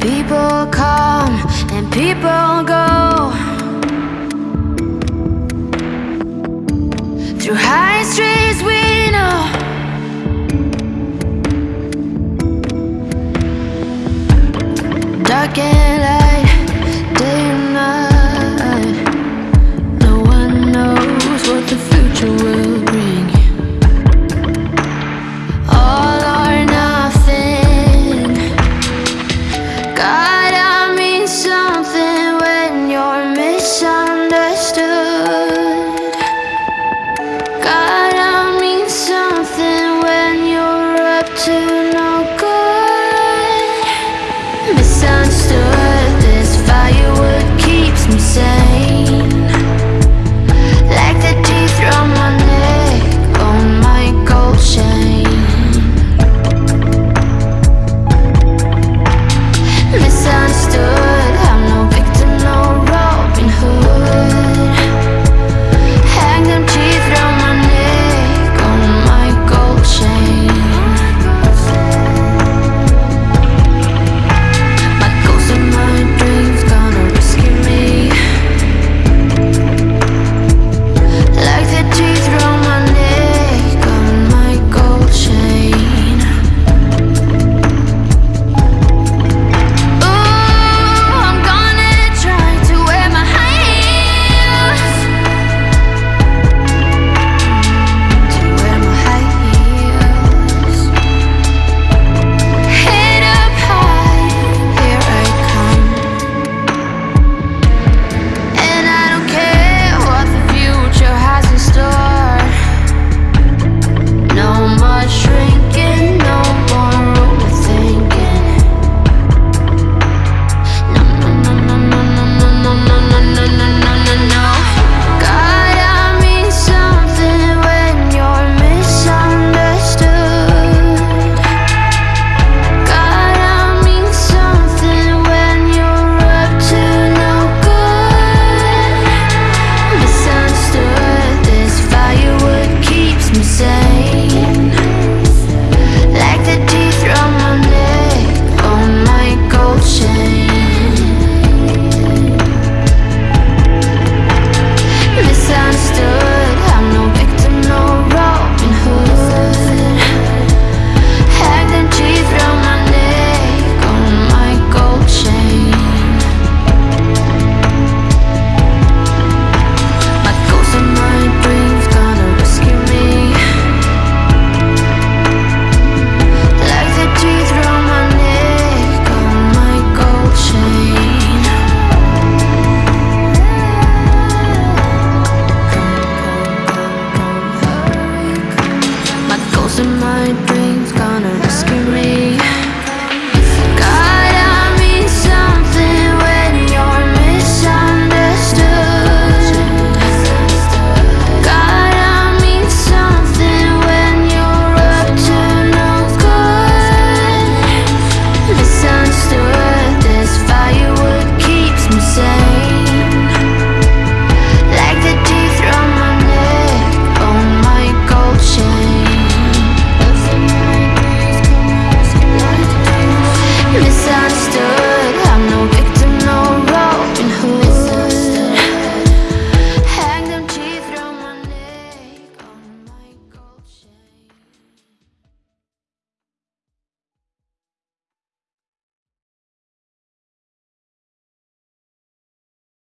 People come and people go. Through Dark and light